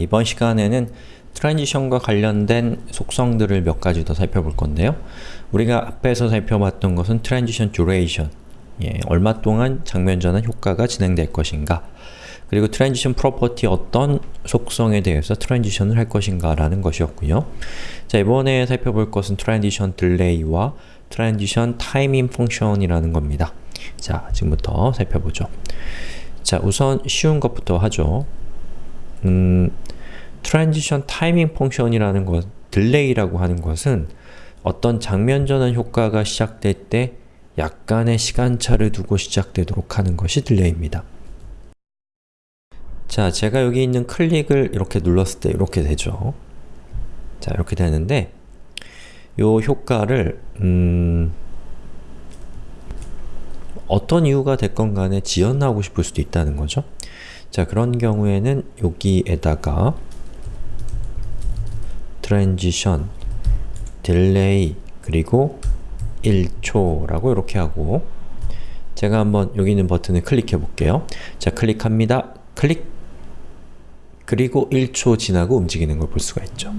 이번 시간에는 transition과 관련된 속성들을 몇 가지 더 살펴볼 건데요. 우리가 앞에서 살펴봤던 것은 transition duration 예, 얼마 동안 장면 전환 효과가 진행될 것인가 그리고 transition property 어떤 속성에 대해서 transition을 할 것인가 라는 것이었고요. 자 이번에 살펴볼 것은 transition delay와 transition timing function이라는 겁니다. 자 지금부터 살펴보죠. 자 우선 쉬운 것부터 하죠. 음, transition timing function이라는 것, delay라고 하는 것은 어떤 장면 전환 효과가 시작될 때 약간의 시간차를 두고 시작되도록 하는 것이 delay입니다. 자, 제가 여기 있는 클릭을 이렇게 눌렀을 때 이렇게 되죠. 자, 이렇게 되는데 요 효과를 음, 어떤 이유가 됐건 간에 지연하고 싶을 수도 있다는 거죠. 자, 그런 경우에는 여기에다가 transition, delay, 그리고 1초라고 이렇게 하고 제가 한번 여기 있는 버튼을 클릭해 볼게요. 자, 클릭합니다. 클릭! 그리고 1초 지나고 움직이는 걸 볼 수가 있죠.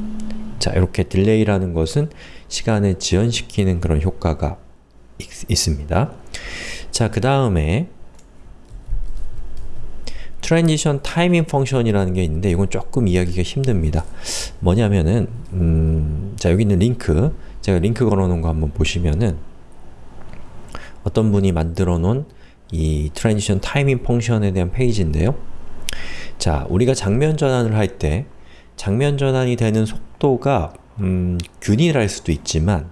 자, 이렇게 딜레이라는 것은 시간을 지연시키는 그런 효과가 있, 있습니다. 자, 그 다음에 transition timing function이라는 게 있는데 이건 조금 이야기가 힘듭니다. 뭐냐면은 음, 자 여기 있는 링크 제가 링크 걸어놓은 거 한번 보시면은 어떤 분이 만들어 놓은 이 transition timing function에 대한 페이지인데요. 자, 우리가 장면 전환을 할 때 장면 전환이 되는 속도가 음, 균일할 수도 있지만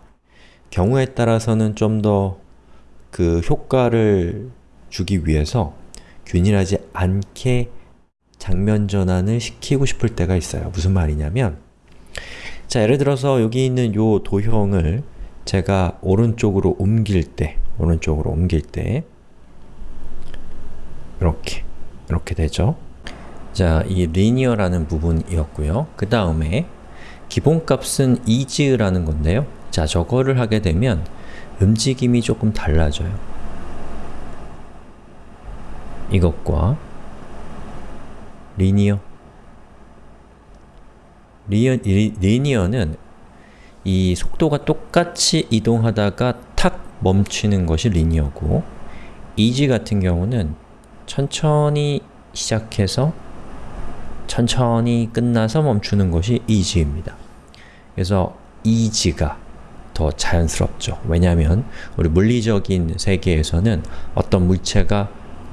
경우에 따라서는 좀 더 그 효과를 주기 위해서 균일하지 않게 장면 전환을 시키고 싶을 때가 있어요. 무슨 말이냐면 자, 예를 들어서 여기 있는 요 도형을 제가 오른쪽으로 옮길 때 오른쪽으로 옮길 때 이렇게 이렇게 되죠. 자, 이 linear라는 부분이었고요. 그 다음에 기본값은 ease라는 건데요. 자, 저거를 하게 되면 움직임이 조금 달라져요. 이것과 linear 리어, 리, linear는 이 속도가 똑같이 이동하다가 탁 멈추는 것이 linear고 이지 같은 경우는 천천히 시작해서 천천히 끝나서 멈추는 것이 이지입니다. 그래서 이지가 더 자연스럽죠. 왜냐하면 우리 물리적인 세계에서는 어떤 물체가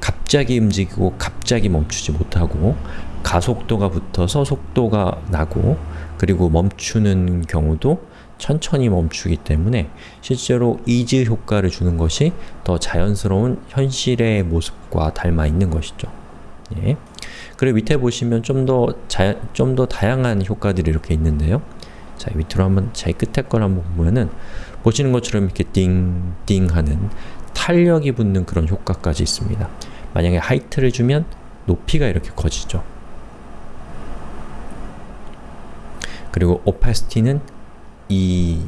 갑자기 움직이고 갑자기 멈추지 못하고 가속도가 붙어서 속도가 나고 그리고 멈추는 경우도 천천히 멈추기 때문에 실제로 ease 효과를 주는 것이 더 자연스러운 현실의 모습과 닮아 있는 것이죠. 예. 그리고 밑에 보시면 좀 더 좀 더 다양한 효과들이 이렇게 있는데요. 자, 밑으로 한번 제일 끝에 걸 한번 보면은 보시는 것처럼 이렇게 띵 띵 하는 탄력이 붙는 그런 효과까지 있습니다. 만약에 height를 주면 높이가 이렇게 커지죠. 그리고 opacity는 이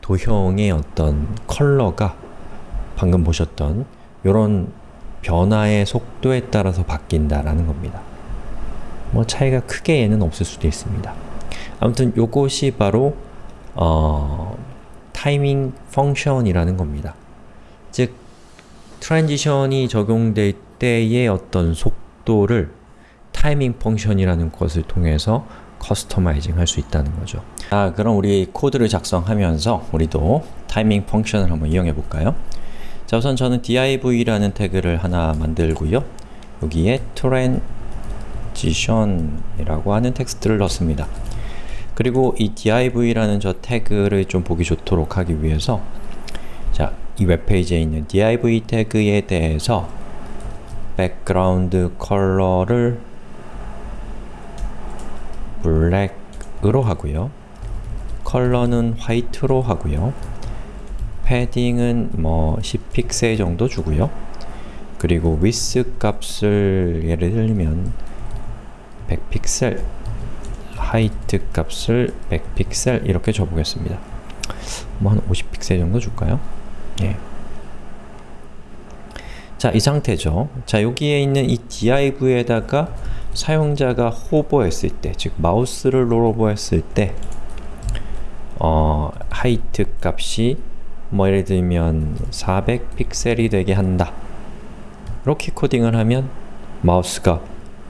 도형의 어떤 컬러가 방금 보셨던 이런 변화의 속도에 따라서 바뀐다라는 겁니다. 뭐 차이가 크게 얘는 없을 수도 있습니다. 아무튼 요것이 바로 어, timing function이라는 겁니다. 즉 transition이 적용될 때의 어떤 속도를 timing function이라는 것을 통해서 customizing 할 수 있다는 거죠. 자, 그럼 우리 코드를 작성하면서 우리도 timing function을 한번 이용해 볼까요? 자, 우선 저는 div라는 태그를 하나 만들고요. 여기에 transition이라고 하는 텍스트를 넣습니다. 그리고 이 div라는 저 태그를 좀 보기 좋도록 하기 위해서 자, 이 웹페이지에 있는 div 태그에 대해서 background color를 black으로 하고요. color는 white로 하고요. padding은 뭐 10픽셀 정도 주고요. 그리고 위스 값을 예를 들면 100픽셀 height 값을 100픽셀 이렇게 줘보겠습니다. 뭐 한 50픽셀 정도 줄까요? 예. 자, 이 상태죠. 자, 여기에 있는 이 div에다가 사용자가 호버했을 때, 즉 마우스를 롤오버했을 때 어, 하이트 값이 뭐 예를 들면 400 픽셀이 되게 한다 이렇게 코딩을 하면 마우스가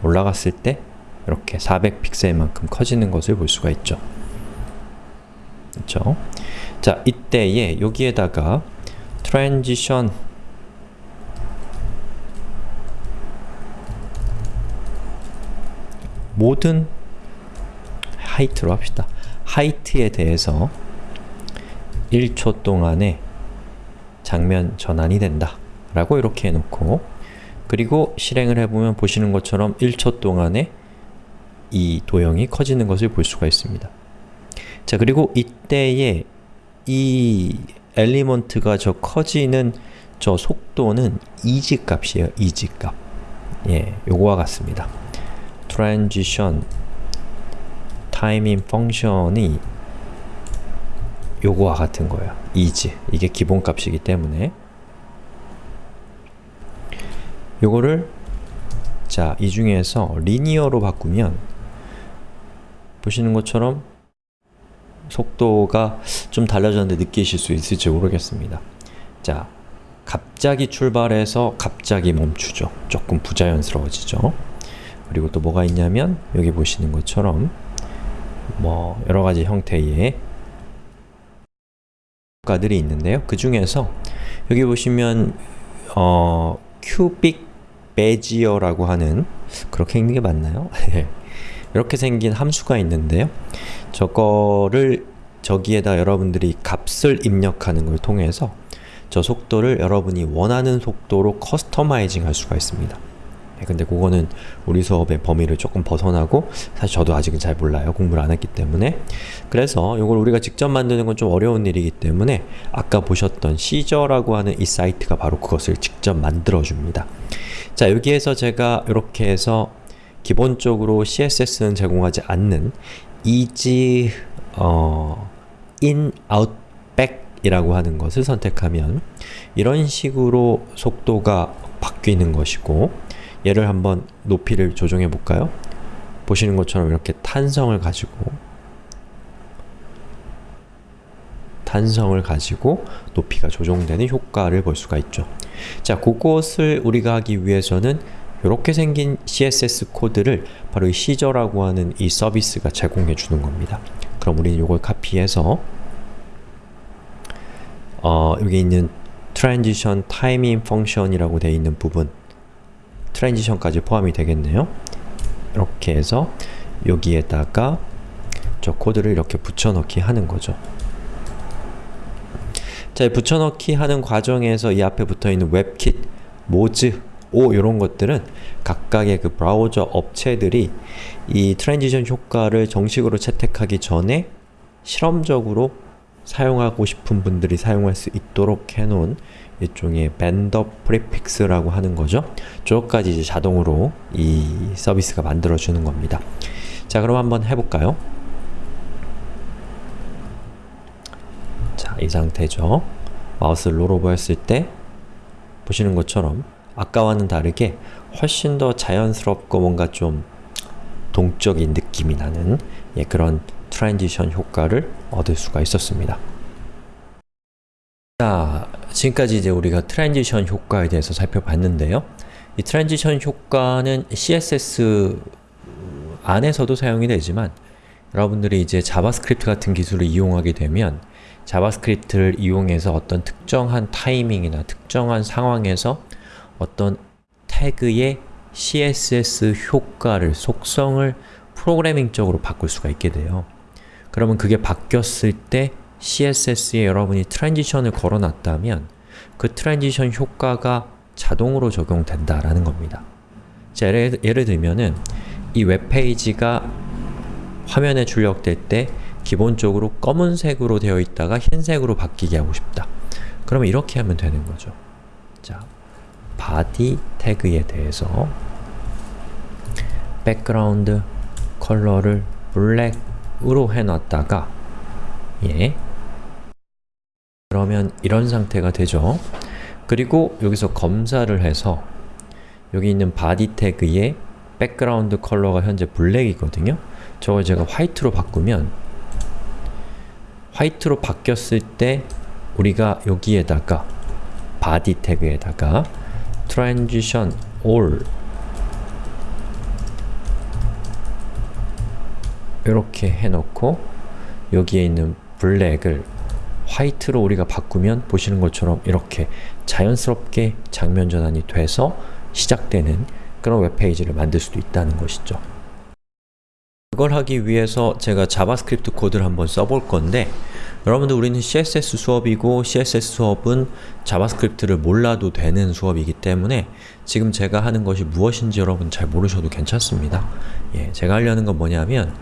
올라갔을 때 이렇게 400 픽셀만큼 커지는 것을 볼 수가 있죠. 그렇죠? 자, 이때에 여기에다가 transition 모든 하이트로 합시다. 하이트에 대해서 1초 동안에 장면 전환이 된다 라고 이렇게 해놓고 그리고 실행을 해보면 보시는 것처럼 1초 동안에 이 도형이 커지는 것을 볼 수가 있습니다. 자 그리고 이때에 이 element가 저 커지는 저 속도는 ease 값이에요. ease 값. 예, 요거와 같습니다. transition timing function이 요거와 같은 거예요. ease. 이게 기본 값이기 때문에 요거를 자, 이 중에서 리니어로 바꾸면 보시는 것처럼 속도가 좀 달라졌는데 느끼실 수 있을지 모르겠습니다. 자, 갑자기 출발해서 갑자기 멈추죠. 조금 부자연스러워지죠. 그리고 또 뭐가 있냐면 여기 보시는 것처럼 뭐 여러가지 형태의 효과들이 있는데요. 그 중에서 여기 보시면 어, cubic bezier라고 하는 그렇게 읽는 게 맞나요? 이렇게 생긴 함수가 있는데요. 저거를 저기에다 여러분들이 값을 입력하는 걸 통해서 저 속도를 여러분이 원하는 속도로 customizing 할 수가 있습니다. 네, 근데 그거는 우리 수업의 범위를 조금 벗어나고 사실 저도 아직은 잘 몰라요. 공부를 안 했기 때문에 그래서 이걸 우리가 직접 만드는 건 좀 어려운 일이기 때문에 아까 보셨던 시저라고 하는 이 사이트가 바로 그것을 직접 만들어줍니다. 자 여기에서 제가 이렇게 해서 기본적으로 CSS는 제공하지 않는 easy 어, in, out, back 이라고 하는 것을 선택하면 이런 식으로 속도가 바뀌는 것이고 얘를 한번 높이를 조정해 볼까요? 보시는 것처럼 이렇게 탄성을 가지고 탄성을 가지고 높이가 조정되는 효과를 볼 수가 있죠. 자, 그것을 우리가 하기 위해서는 이렇게 생긴 CSS 코드를 바로 이 시저라고 하는 이 서비스가 제공해 주는 겁니다. 그럼 우리는 이걸 카피해서 어, 여기 있는 transition timing function이라고 되어 있는 부분 트랜지션까지 포함이 되겠네요. 이렇게 해서 여기에다가 저 코드를 이렇게 붙여넣기 하는 거죠. 자, 붙여넣기 하는 과정에서 이 앞에 붙어있는 webkit, moz, o 이런 것들은 각각의 그 브라우저 업체들이 이 transition 효과를 정식으로 채택하기 전에 실험적으로 사용하고 싶은 분들이 사용할 수 있도록 해놓은 일종의 vendor prefix라고 하는 거죠. 저것까지 이제 자동으로 이 서비스가 만들어주는 겁니다. 자, 그럼 한번 해볼까요? 자, 이 상태죠. 마우스를 rollover 했을 때 보시는 것처럼 아까와는 다르게 훨씬 더 자연스럽고 뭔가 좀 동적인 느낌이 나는 예, 그런 transition 효과를 얻을 수가 있었습니다. 자, 지금까지 이제 우리가 transition 효과에 대해서 살펴봤는데요. 이 transition 효과는 CSS 안에서도 사용이 되지만 여러분들이 이제 JavaScript 같은 기술을 이용하게 되면 JavaScript를 이용해서 어떤 특정한 타이밍이나 특정한 상황에서 어떤 태그의 CSS 효과를, 속성을 프로그래밍적으로 바꿀 수가 있게 돼요. 그러면 그게 바뀌었을 때 CSS에 여러분이 transition을 걸어놨다면 그 transition 효과가 자동으로 적용된다라는 겁니다. 자, 예를, 예를 들면은 이 웹페이지가 화면에 출력될 때 기본적으로 검은색으로 되어 있다가 흰색으로 바뀌게 하고 싶다. 그러면 이렇게 하면 되는 거죠. 자, body 태그에 대해서 background color를 black으로 해놨다가 예 그러면 이런 상태가 되죠. 그리고 여기서 검사를 해서 여기 있는 body 태그에 background color가 현재 black이거든요. 저걸 제가 white로 바꾸면 white로 바뀌었을 때 우리가 여기에다가 body 태그에다가 transition all 이렇게 해놓고 여기에 있는 black을 white로 우리가 바꾸면 보시는 것처럼 이렇게 자연스럽게 장면 전환이 돼서 시작되는 그런 웹페이지를 만들 수도 있다는 것이죠. 그걸 하기 위해서 제가 JavaScript 코드를 한번 써볼 건데 여러분들 우리는 CSS 수업이고 CSS 수업은 JavaScript를 몰라도 되는 수업이기 때문에 지금 제가 하는 것이 무엇인지 여러분 잘 모르셔도 괜찮습니다. 예, 제가 하려는 건 뭐냐면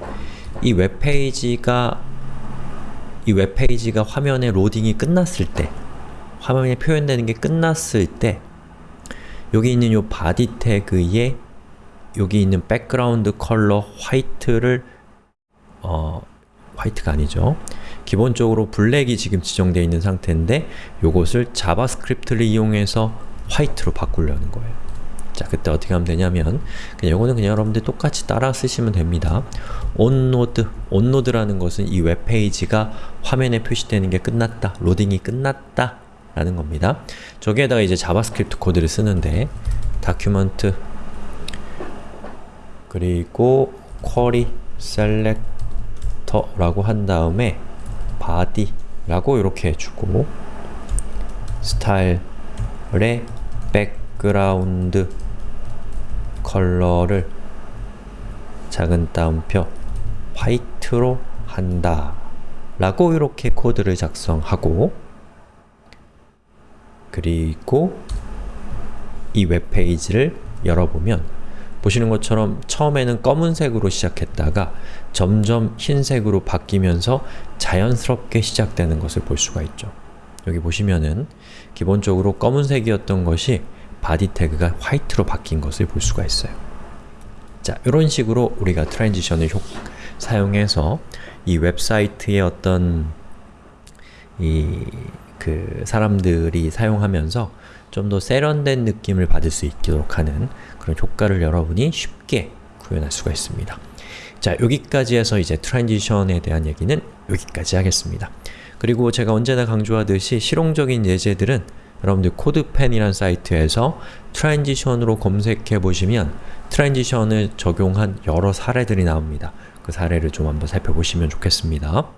이 웹페이지가 이 웹페이지가 화면에 로딩이 끝났을 때 화면에 표현되는 게 끝났을 때 여기 있는 요 body 태그에 여기 있는 background color white를 어, white가 아니죠. 기본적으로 black이 지금 지정되어 있는 상태인데 요것을 JavaScript를 이용해서 white로 바꾸려는 거예요. 자, 그때 어떻게 하면 되냐면 그냥 이거는 그냥 여러분들 똑같이 따라 쓰시면 됩니다. onload, onload라는 것은 이 웹페이지가 화면에 표시되는 게 끝났다, 로딩이 끝났다 라는 겁니다. 저기에다가 이제 JavaScript 코드를 쓰는데 document 그리고 query selector라고 한 다음에 body라고 이렇게 해주고 style의 background color를 작은 따옴표 white로 한다 라고 이렇게 코드를 작성하고 그리고 이 웹페이지를 열어보면 보시는 것처럼 처음에는 검은색으로 시작했다가 점점 흰색으로 바뀌면서 자연스럽게 시작되는 것을 볼 수가 있죠. 여기 보시면은 기본적으로 검은색이었던 것이 body 태그가 white로 바뀐 것을 볼 수가 있어요. 자, 이런 식으로 우리가 transition을 효, 사용해서 이 웹사이트의 어떤 이 그 사람들이 사용하면서 좀 더 세련된 느낌을 받을 수 있도록 하는 그런 효과를 여러분이 쉽게 구현할 수가 있습니다. 자, 여기까지 해서 이제 transition에 대한 얘기는 여기까지 하겠습니다. 그리고 제가 언제나 강조하듯이 실용적인 예제들은 여러분들 CodePen이란 사이트에서 transition으로 검색해 보시면 transition을 적용한 여러 사례들이 나옵니다. 그 사례를 좀 한번 살펴보시면 좋겠습니다.